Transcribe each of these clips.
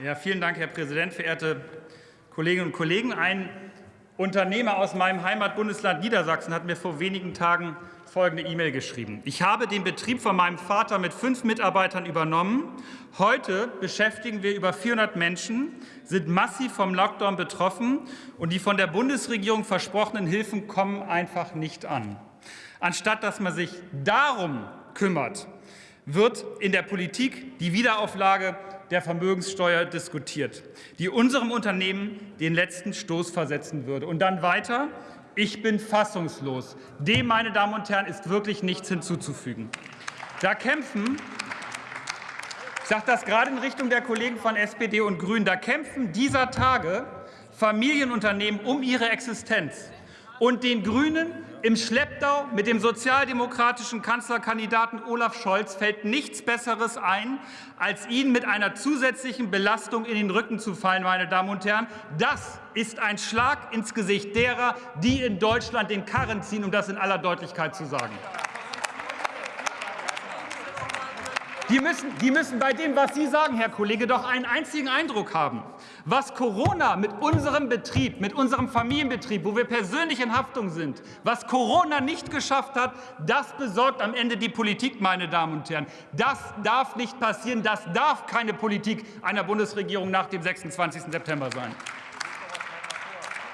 Ja, vielen Dank, Herr Präsident, verehrte Kolleginnen und Kollegen. Ein Unternehmer aus meinem Heimatbundesland Niedersachsen hat mir vor wenigen Tagen folgende E-Mail geschrieben. Ich habe den Betrieb von meinem Vater mit fünf Mitarbeitern übernommen. Heute beschäftigen wir über 400 Menschen, sind massiv vom Lockdown betroffen und die von der Bundesregierung versprochenen Hilfen kommen einfach nicht an. Anstatt dass man sich darum kümmert, wird in der Politik die Wiederauflage der Vermögenssteuer diskutiert, die unserem Unternehmen den letzten Stoß versetzen würde. Und dann weiter. Ich bin fassungslos. Dem, meine Damen und Herren, ist wirklich nichts hinzuzufügen. Da kämpfen ich sage das gerade in Richtung der Kollegen von SPD und Grünen. Da kämpfen dieser Tage Familienunternehmen um ihre Existenz. Und den Grünen im Schlepptau mit dem sozialdemokratischen Kanzlerkandidaten Olaf Scholz fällt nichts Besseres ein, als ihn mit einer zusätzlichen Belastung in den Rücken zu fallen, meine Damen und Herren. Das ist ein Schlag ins Gesicht derer, die in Deutschland den Karren ziehen, um das in aller Deutlichkeit zu sagen. Die müssen, die müssen bei dem, was Sie sagen, Herr Kollege, doch einen einzigen Eindruck haben. Was Corona mit unserem Betrieb, mit unserem Familienbetrieb, wo wir persönlich in Haftung sind, was Corona nicht geschafft hat, das besorgt am Ende die Politik, meine Damen und Herren. Das darf nicht passieren. Das darf keine Politik einer Bundesregierung nach dem 26. September sein.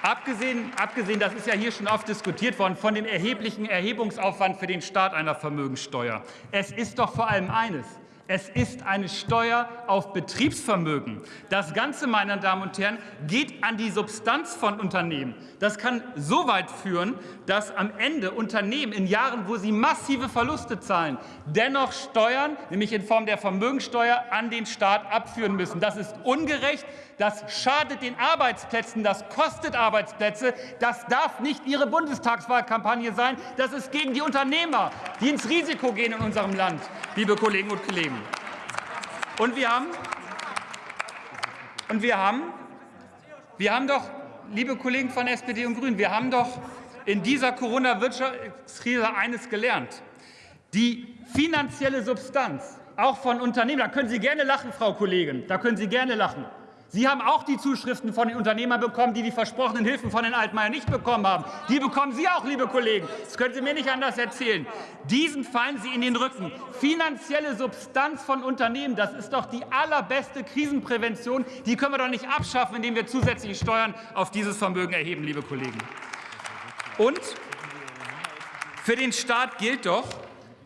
Abgesehen, abgesehen, das ist ja hier schon oft diskutiert worden, von dem erheblichen Erhebungsaufwand für den Staat einer Vermögenssteuer. Es ist doch vor allem eines. Es ist eine Steuer auf Betriebsvermögen. Das Ganze, meine Damen und Herren, geht an die Substanz von Unternehmen. Das kann so weit führen, dass am Ende Unternehmen in Jahren, wo sie massive Verluste zahlen, dennoch Steuern, nämlich in Form der Vermögensteuer, an den Staat abführen müssen. Das ist ungerecht, das schadet den Arbeitsplätzen, das kostet Arbeitsplätze. Das darf nicht Ihre Bundestagswahlkampagne sein. Das ist gegen die Unternehmer, die ins Risiko gehen in unserem Land, liebe Kolleginnen und Kollegen. Und wir haben, und wir haben, wir haben doch, liebe Kollegen von SPD und Grünen, wir haben doch in dieser Corona-Wirtschaftskrise eines gelernt. Die finanzielle Substanz, auch von Unternehmen, da können Sie gerne lachen, Frau Kollegin, da können Sie gerne lachen. Sie haben auch die Zuschriften von den Unternehmern bekommen, die die versprochenen Hilfen von den Altmaier nicht bekommen haben. Die bekommen Sie auch, liebe Kollegen. Das können Sie mir nicht anders erzählen. Diesen fallen Sie in den Rücken. Finanzielle Substanz von Unternehmen, das ist doch die allerbeste Krisenprävention. Die können wir doch nicht abschaffen, indem wir zusätzliche Steuern auf dieses Vermögen erheben, liebe Kollegen. Und für den Staat gilt doch,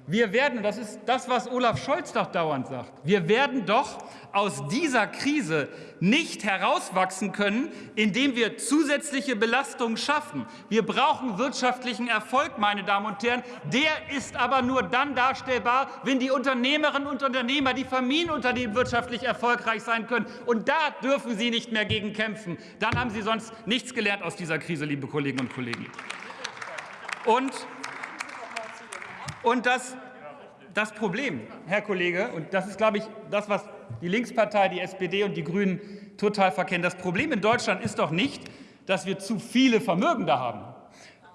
wir werden, das ist das, was Olaf Scholz doch dauernd sagt, wir werden doch aus dieser Krise nicht herauswachsen können, indem wir zusätzliche Belastungen schaffen. Wir brauchen wirtschaftlichen Erfolg, meine Damen und Herren. Der ist aber nur dann darstellbar, wenn die Unternehmerinnen und Unternehmer, die Familienunternehmen wirtschaftlich erfolgreich sein können. Und da dürfen Sie nicht mehr gegen kämpfen. Dann haben Sie sonst nichts gelernt aus dieser Krise, liebe Kolleginnen und Kollegen. Und und das, das Problem, Herr Kollege, und das ist, glaube ich, das, was die Linkspartei, die SPD und die Grünen total verkennen, das Problem in Deutschland ist doch nicht, dass wir zu viele Vermögende haben.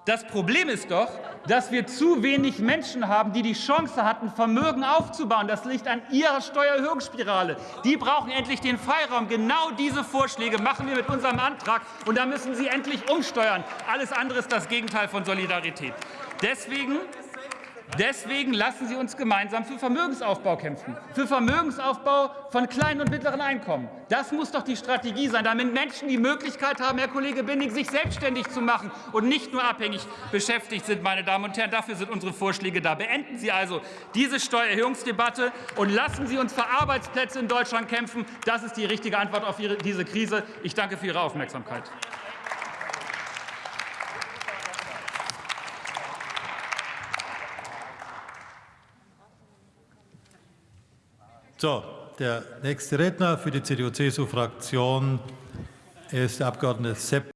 Das Problem ist doch, dass wir zu wenig Menschen haben, die die Chance hatten, Vermögen aufzubauen. Das liegt an Ihrer Steuererhöhungsspirale. Die brauchen endlich den Freiraum. Genau diese Vorschläge machen wir mit unserem Antrag. Und da müssen Sie endlich umsteuern. Alles andere ist das Gegenteil von Solidarität. Deswegen Deswegen lassen Sie uns gemeinsam für Vermögensaufbau kämpfen, für Vermögensaufbau von kleinen und mittleren Einkommen. Das muss doch die Strategie sein, damit Menschen die Möglichkeit haben, Herr Kollege Binning, sich selbstständig zu machen und nicht nur abhängig beschäftigt sind, meine Damen und Herren. Dafür sind unsere Vorschläge da. Beenden Sie also diese Steuererhöhungsdebatte und lassen Sie uns für Arbeitsplätze in Deutschland kämpfen. Das ist die richtige Antwort auf diese Krise. Ich danke für Ihre Aufmerksamkeit. So, der nächste Redner für die CDU-CSU-Fraktion ist der Abgeordnete Sepp.